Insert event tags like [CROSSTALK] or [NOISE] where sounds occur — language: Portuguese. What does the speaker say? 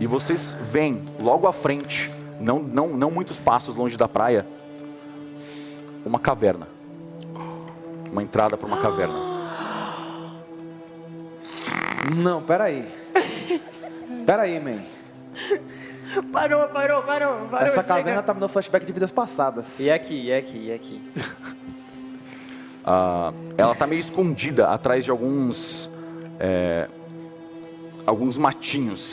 E vocês veem logo à frente, não, não, não muitos passos longe da praia, uma caverna. Uma entrada para uma caverna. Não, peraí. Peraí, man. Parou, parou, parou, parou. Essa caverna tá me dando flashback de vidas passadas. E aqui, e aqui, e aqui. [LAUGHS] Ah, ela tá meio escondida atrás de alguns, é, alguns matinhos.